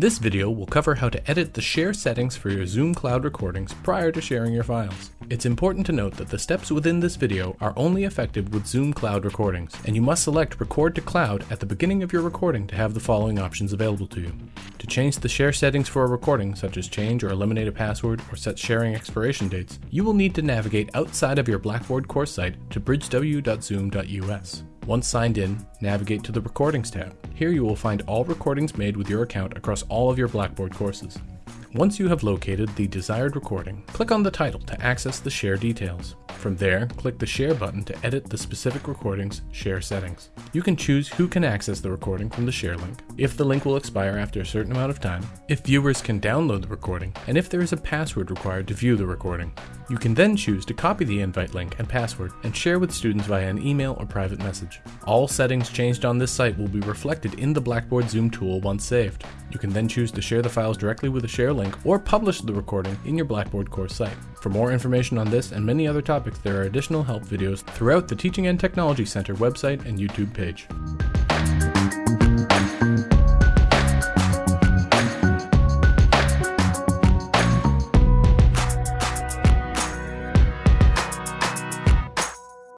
This video will cover how to edit the share settings for your Zoom Cloud recordings prior to sharing your files. It's important to note that the steps within this video are only effective with Zoom Cloud recordings, and you must select Record to Cloud at the beginning of your recording to have the following options available to you. To change the share settings for a recording, such as change or eliminate a password or set sharing expiration dates, you will need to navigate outside of your Blackboard course site to bridgew.zoom.us. Once signed in, navigate to the Recordings tab. Here you will find all recordings made with your account across all of your Blackboard courses. Once you have located the desired recording, click on the title to access the share details. From there, click the Share button to edit the specific recording's share settings. You can choose who can access the recording from the share link, if the link will expire after a certain amount of time, if viewers can download the recording, and if there is a password required to view the recording. You can then choose to copy the invite link and password and share with students via an email or private message. All settings changed on this site will be reflected in the Blackboard Zoom tool once saved. You can then choose to share the files directly with a share link or publish the recording in your Blackboard course site. For more information on this and many other topics, there are additional help videos throughout the Teaching and Technology Center website and YouTube page.